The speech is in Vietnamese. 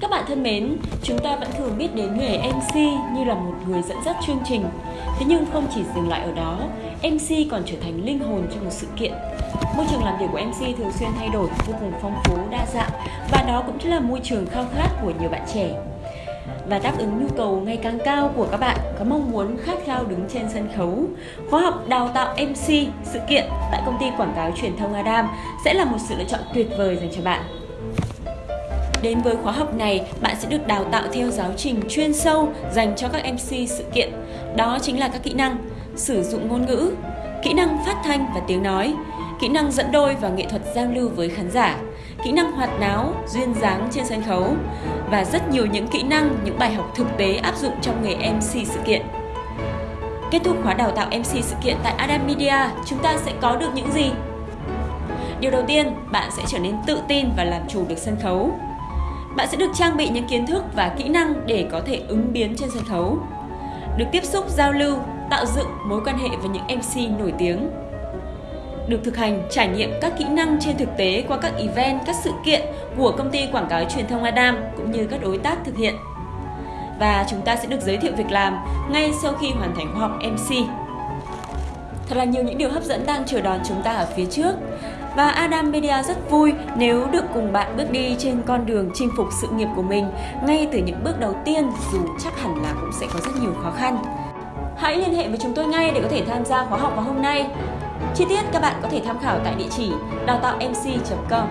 Các bạn thân mến, chúng ta vẫn thường biết đến nghề MC như là một người dẫn dắt chương trình. Thế nhưng không chỉ dừng lại ở đó, MC còn trở thành linh hồn trong một sự kiện. Môi trường làm việc của MC thường xuyên thay đổi, vô cùng phong phú, đa dạng và đó cũng chính là môi trường khao khát của nhiều bạn trẻ. Và đáp ứng nhu cầu ngày càng cao của các bạn có mong muốn khát khao đứng trên sân khấu. Khóa học đào tạo MC sự kiện tại công ty quảng cáo truyền thông Adam sẽ là một sự lựa chọn tuyệt vời dành cho bạn. Đến với khóa học này, bạn sẽ được đào tạo theo giáo trình chuyên sâu dành cho các MC sự kiện. Đó chính là các kỹ năng sử dụng ngôn ngữ, kỹ năng phát thanh và tiếng nói, kỹ năng dẫn đôi và nghệ thuật giao lưu với khán giả, kỹ năng hoạt náo, duyên dáng trên sân khấu và rất nhiều những kỹ năng, những bài học thực tế áp dụng trong nghề MC sự kiện. Kết thúc khóa đào tạo MC sự kiện tại Adam Media, chúng ta sẽ có được những gì? Điều đầu tiên, bạn sẽ trở nên tự tin và làm chủ được sân khấu. Bạn sẽ được trang bị những kiến thức và kỹ năng để có thể ứng biến trên sân khấu. Được tiếp xúc, giao lưu, tạo dựng mối quan hệ với những MC nổi tiếng. Được thực hành, trải nghiệm các kỹ năng trên thực tế qua các event, các sự kiện của công ty quảng cáo truyền thông Adam cũng như các đối tác thực hiện. Và chúng ta sẽ được giới thiệu việc làm ngay sau khi hoàn thành khóa học MC. Thật là nhiều những điều hấp dẫn đang chờ đón chúng ta ở phía trước. Và Adam Media rất vui nếu được cùng bạn bước đi trên con đường chinh phục sự nghiệp của mình, ngay từ những bước đầu tiên, dù chắc hẳn là cũng sẽ có rất nhiều khó khăn. Hãy liên hệ với chúng tôi ngay để có thể tham gia khóa học vào hôm nay. Chi tiết các bạn có thể tham khảo tại địa chỉ đào tạo mc.com.